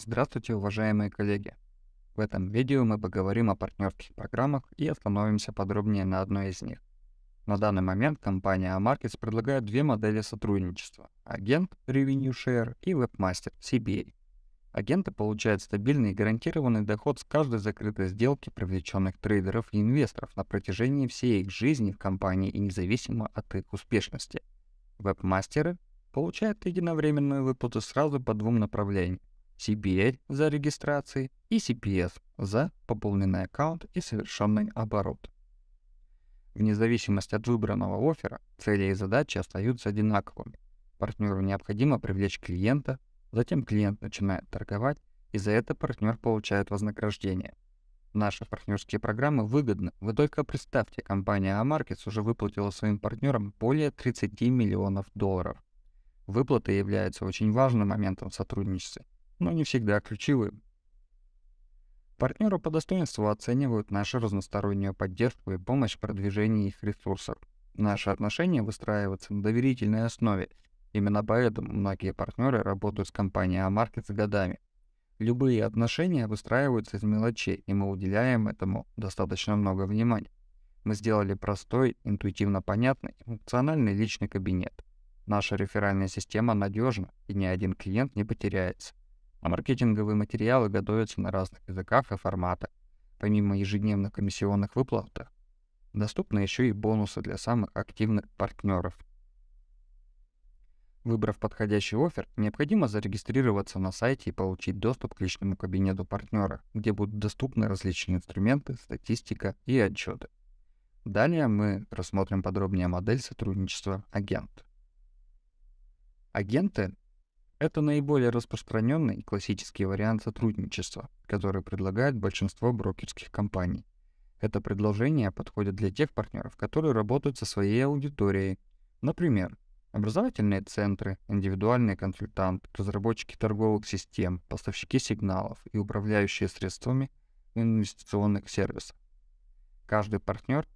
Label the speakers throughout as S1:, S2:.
S1: Здравствуйте, уважаемые коллеги! В этом видео мы поговорим о партнерских программах и остановимся подробнее на одной из них. На данный момент компания Amarkets предлагает две модели сотрудничества – агент Revenue Share и вебмастер CBA. Агенты получают стабильный и гарантированный доход с каждой закрытой сделки привлеченных трейдеров и инвесторов на протяжении всей их жизни в компании и независимо от их успешности. Вебмастеры получают единовременную выплату сразу по двум направлениям CBL за регистрацией и CPS за пополненный аккаунт и совершенный оборот. Вне зависимости от выбранного оффера, цели и задачи остаются одинаковыми. Партнеру необходимо привлечь клиента, затем клиент начинает торговать, и за это партнер получает вознаграждение. Наши партнерские программы выгодны. Вы только представьте, компания Amarkets уже выплатила своим партнерам более 30 миллионов долларов. Выплаты являются очень важным моментом в сотрудничестве, но не всегда ключевым. Партнеры по достоинству оценивают нашу разностороннюю поддержку и помощь в продвижении их ресурсов. Наши отношения выстраиваются на доверительной основе. Именно поэтому многие партнеры работают с компанией Амаркет годами. Любые отношения выстраиваются из мелочей, и мы уделяем этому достаточно много внимания. Мы сделали простой, интуитивно понятный, функциональный личный кабинет. Наша реферальная система надежна, и ни один клиент не потеряется а маркетинговые материалы готовятся на разных языках и форматах. Помимо ежедневных комиссионных выплат, доступны еще и бонусы для самых активных партнеров. Выбрав подходящий офер, необходимо зарегистрироваться на сайте и получить доступ к личному кабинету партнера, где будут доступны различные инструменты, статистика и отчеты. Далее мы рассмотрим подробнее модель сотрудничества агент. Агенты это наиболее распространенный классический вариант сотрудничества, который предлагает большинство брокерских компаний. Это предложение подходит для тех партнеров, которые работают со своей аудиторией. Например, образовательные центры, индивидуальные консультанты, разработчики торговых систем, поставщики сигналов и управляющие средствами инвестиционных сервисов. Каждый партнер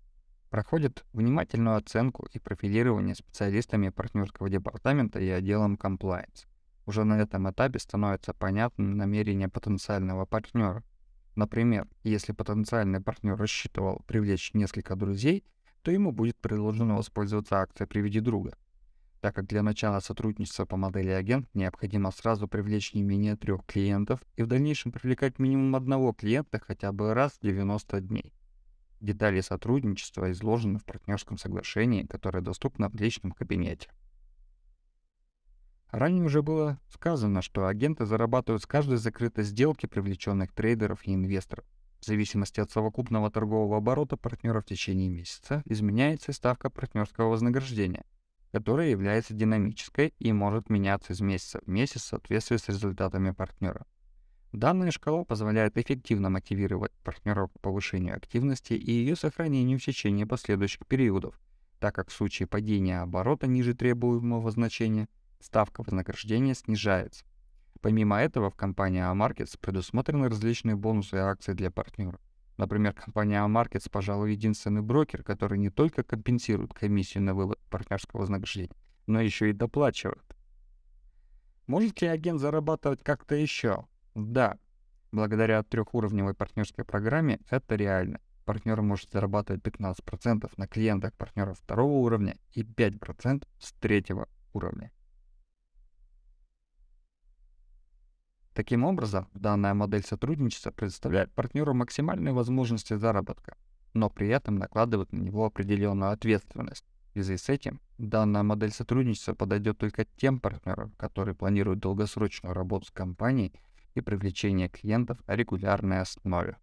S1: проходит внимательную оценку и профилирование специалистами партнерского департамента и отделом compliance. Уже на этом этапе становится понятным намерение потенциального партнера. Например, если потенциальный партнер рассчитывал привлечь несколько друзей, то ему будет предложено воспользоваться акцией «Приведи друга». Так как для начала сотрудничества по модели агент необходимо сразу привлечь не менее трех клиентов и в дальнейшем привлекать минимум одного клиента хотя бы раз в 90 дней. Детали сотрудничества изложены в партнерском соглашении, которое доступно в личном кабинете. Ранее уже было сказано, что агенты зарабатывают с каждой закрытой сделки привлеченных трейдеров и инвесторов. В зависимости от совокупного торгового оборота партнера в течение месяца изменяется ставка партнерского вознаграждения, которая является динамической и может меняться из месяца в месяц в соответствии с результатами партнера. Данная шкала позволяет эффективно мотивировать партнеров к повышению активности и ее сохранению в течение последующих периодов, так как в случае падения оборота ниже требуемого значения – ставка вознаграждения снижается. Помимо этого, в компании Amarkets предусмотрены различные бонусы и акции для партнеров. Например, компания Amarkets, пожалуй, единственный брокер, который не только компенсирует комиссию на вывод партнерского вознаграждения, но еще и доплачивает. Может ли агент зарабатывать как-то еще? Да. Благодаря трехуровневой партнерской программе это реально. Партнер может зарабатывать 15% на клиентах партнеров второго уровня и 5% с третьего уровня. Таким образом, данная модель сотрудничества предоставляет партнеру максимальные возможности заработка, но при этом накладывает на него определенную ответственность. В связи с этим, данная модель сотрудничества подойдет только тем партнерам, которые планируют долгосрочную работу с компанией и привлечение клиентов на регулярной основе.